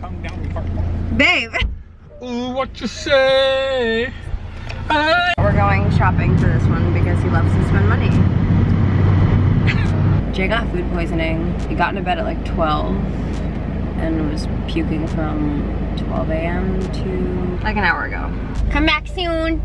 Tongue down part. Babe. Ooh, what you say? We're going shopping for this one because he loves to spend money. Jay got food poisoning. He got into bed at like 12 and was puking from 12 a.m. to like an hour ago. Come back soon.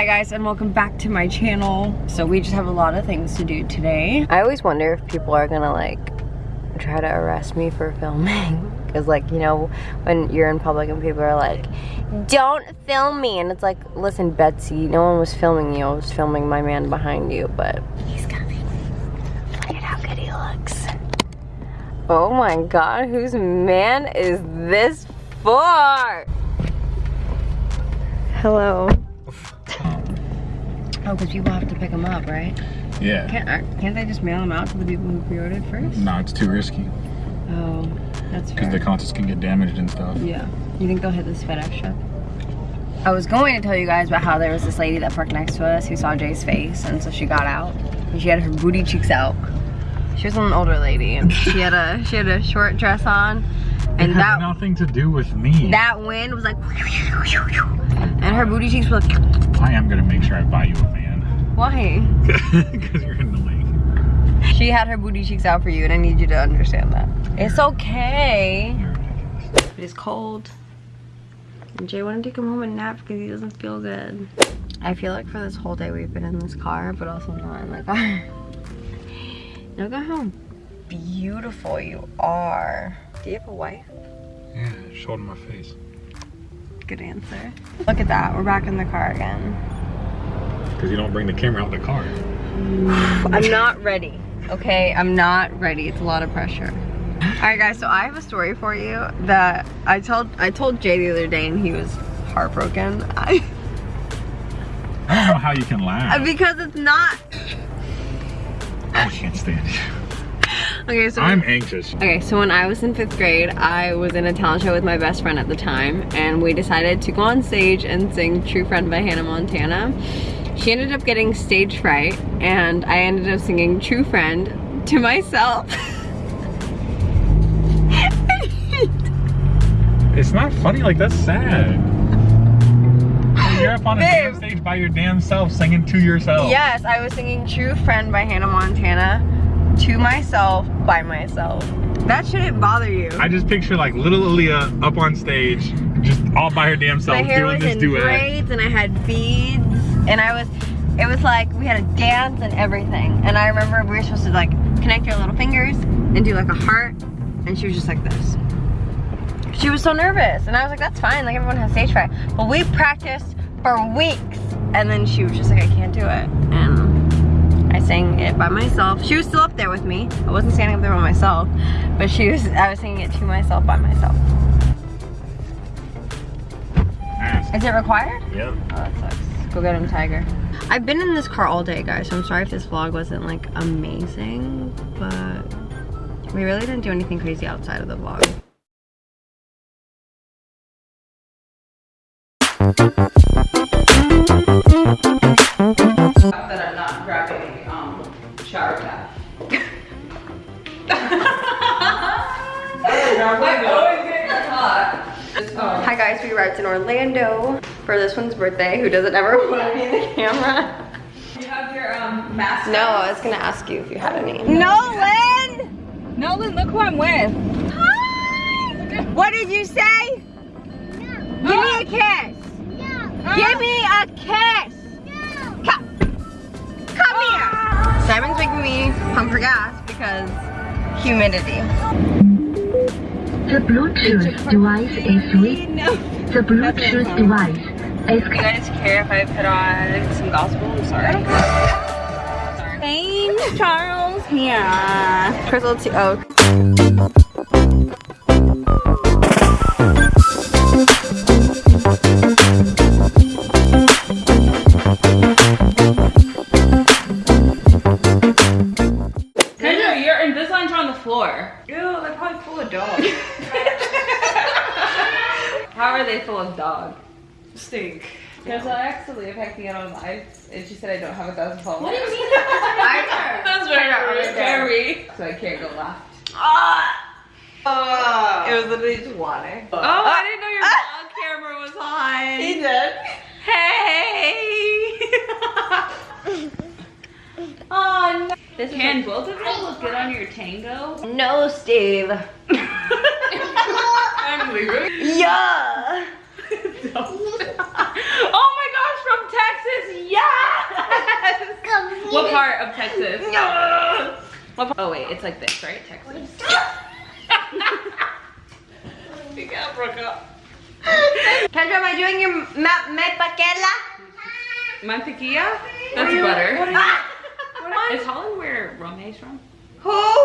Hi guys and welcome back to my channel. So we just have a lot of things to do today. I always wonder if people are gonna like try to arrest me for filming. Because like, you know, when you're in public and people are like, don't film me. And it's like, listen, Betsy, no one was filming you. I was filming my man behind you, but he's coming. Look at how good he looks. Oh my God, whose man is this for? Hello. Oh, because people have to pick them up, right? Yeah. Can't, can't they just mail them out to the people who pre-ordered first? No, it's too risky. Oh, that's. Because the contents can get damaged and stuff. Yeah. You think they'll hit this FedEx truck? I was going to tell you guys about how there was this lady that parked next to us who saw Jay's face, and so she got out, and she had her booty cheeks out. She was an older lady, and she had a she had a short dress on, and it that nothing to do with me. that wind was like, and her booty cheeks were like, I am gonna make sure I buy you a. why? Because you're annoying. She had her booty cheeks out for you, and I need you to understand that. It's okay. You're. It is cold. And Jay wanted to come home and nap because he doesn't feel good. I feel like for this whole day we've been in this car, but also not in the car. Look at how beautiful you are. Do you have a wife? Yeah, showed my face. Good answer. Look at that. We're back in the car again. Because you don't bring the camera out the car. I'm not ready. Okay, I'm not ready. It's a lot of pressure. All right, guys. So I have a story for you that I told I told Jay the other day, and he was heartbroken. I, I don't know how you can laugh. Uh, because it's not. I can't stand you. Okay, so I'm anxious. Okay, so when I was in fifth grade, I was in a talent show with my best friend at the time, and we decided to go on stage and sing True Friend by Hannah Montana. She ended up getting stage fright, and I ended up singing True Friend to myself. It's not funny, like that's sad. You're up on a Babe. damn stage by your damn self singing to yourself. yes, I was singing True Friend by Hannah Montana to myself by myself. That shouldn't bother you. I just picture like little Aaliyah up on stage, just all by her damn self my hair doing was this in duet. braids and I had beads and I was it was like we had a dance and everything. And I remember we were supposed to like connect your little fingers and do like a heart. And she was just like this. She was so nervous. And I was like that's fine. Like everyone has stage fright. But we practiced for weeks. And then she was just like I can't do it. And I sang it by myself. She was still up there with me. I wasn't standing up there by myself. But she was I was singing it to myself by myself. Is it required? Yep. Oh, that sucks. Go get him, Tiger. I've been in this car all day, guys, so I'm sorry if this vlog wasn't, like, amazing, but we really didn't do anything crazy outside of the vlog. that I'm not grabbing um, shower cap. I always get caught. Hi, guys. We arrived in Orlando for this one's birthday, who doesn't ever want to be in the camera. You have your um, mask. No, I was going to ask you if you had any. Nolan! Nolan, look who I'm with. What did you say? Give me a kiss. Give me a kiss. Come. Come here. Simon's making me pump for gas because humidity. The Bluetooth device is with No. the Bluetooth device is You guys care if I put on some gospel? I'm sorry. I don't care. Sorry. Thanks, Charles. Yeah. Crystal T. Oh. Kendra, your Invisaligns are on the floor. Ew, they're probably full of dog. How are they full of dog? Stink. Because I asked Leah if I can get on live, and she said I don't have a thousand followers. What do you mean? I, That's very I sorry. So I can't go left. Ah. ah. It was literally just water. Oh, I ah. didn't know your ah. vlog camera was on. He did. Hey. oh no. This Can both of them look good on your tango? No, Steve. I'm leaving. Yeah. oh my gosh, from Texas, yes! What part of Texas? What part? Oh wait, it's like this, right? Texas. we got broke up. Kendra, am I doing your ma me paquela? Mantequilla? That's butter. Ah! Is Holland where Rome's from? Who?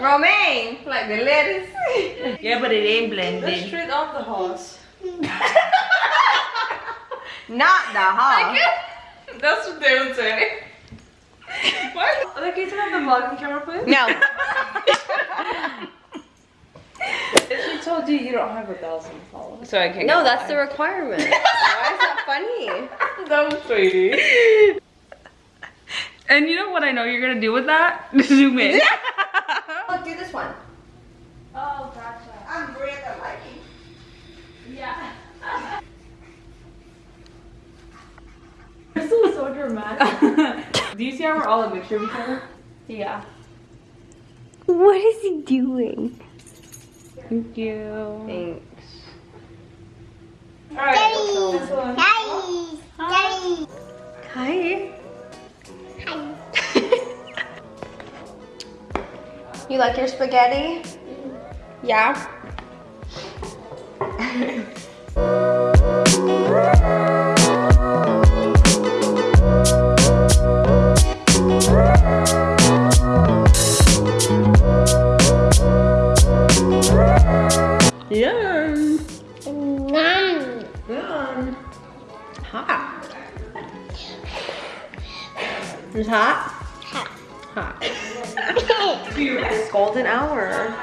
Romaine, like the lettuce. Yeah, but it ain't blended. Straight off the horse. Not the hog. That's what they would say. what? Like, can you turn on the vlogging camera, please? No. She told you you don't have a thousand followers. So I can't No, that's the requirement. Why is that funny? That was sweetie. And you know what I know you're gonna do with that? Zoom in. Look, oh, do this one. Oh, gotcha. I'm Brenda Mikey. Yeah. this is so dramatic. Do you see how we're all a mixture of each other? Yeah. What is he doing? Thank you. Thanks. Alright. This one. Hi. you like your spaghetti? Yeah. It's hot? Hot. It's golden hour.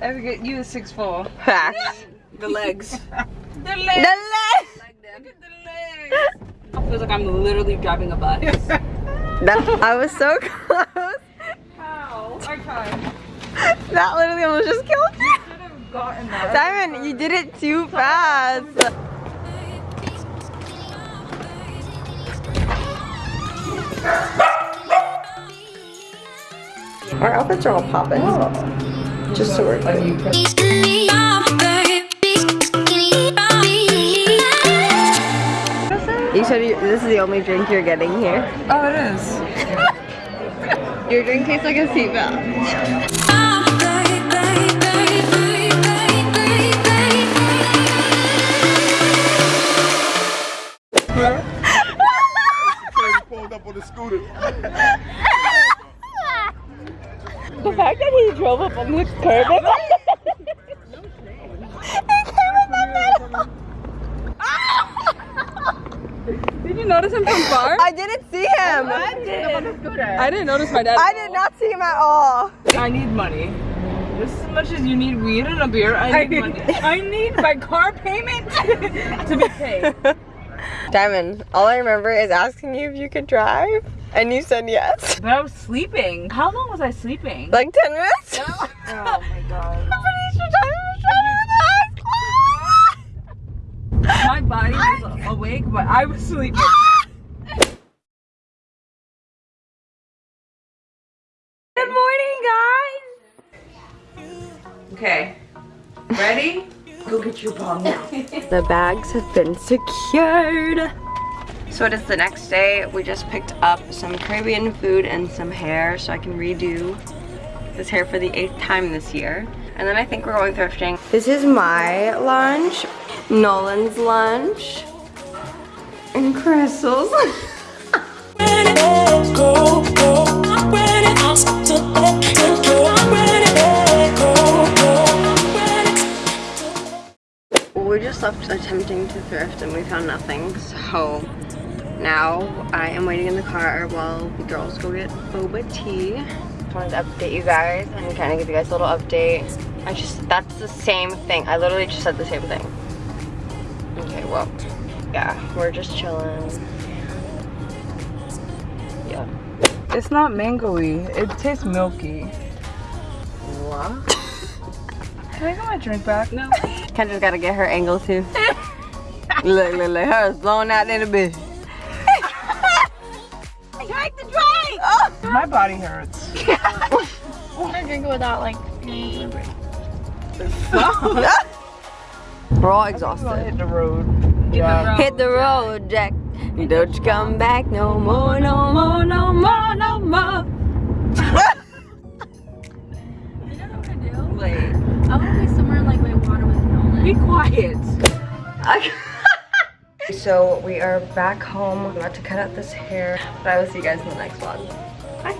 I would get you a six four. Facts. The legs. The legs. The legs. Feels like I'm literally driving a bus. That, I was so close. How? I tried. That literally almost just killed me. Should have gotten that. Simon, you did it too fast. Our outfits are all popping. Oh. Just so we're clear. You said you, this is the only drink you're getting here. Oh, it is. Your drink tastes like a seatbelt. Scooter. The fact that he drove up on the curb. Did you notice him from far? I didn't see him. I didn't notice my dad. I did not see him at all. I need money. Just as much as you need weed and a beer, I need money. I need my car payment to be paid. Diamond, all I remember is asking you if you could drive, and you said yes. But I was sleeping. How long was I sleeping? Like 10 minutes? oh my god. I'm pretty sure Diamond was driving with eyes. My body was awake, but I was sleeping. Good morning, guys. Okay. Ready? Go get your bomb now. The bags have been secured. So it is the next day. We just picked up some Caribbean food and some hair so I can redo this hair for the eighth time this year. And then I think we're going thrifting. This is my lunch, Nolan's lunch, and Crystal's. we just left attempting to thrift and we found nothing so now I am waiting in the car while the girls go get boba tea just wanted to update you guys and kind of give you guys a little update I just that's the same thing I literally just said the same thing Okay, well, yeah, we're just chilling. Yeah. It's not mangoey. It tastes milky. What? Can I get my drink back? No. Kendra's gotta get her angle too. look, look, look, hers blowing out in the bitch. Drink the drink! Oh. My body hurts. I drink without like being We're all exhausted. hit the road. Yeah. Hit the road, Jack. Don't you come back no more, no more, no more, no more. Be quiet. so we are back home. I'm about to cut out this hair, but I will see you guys in the next vlog. Bye.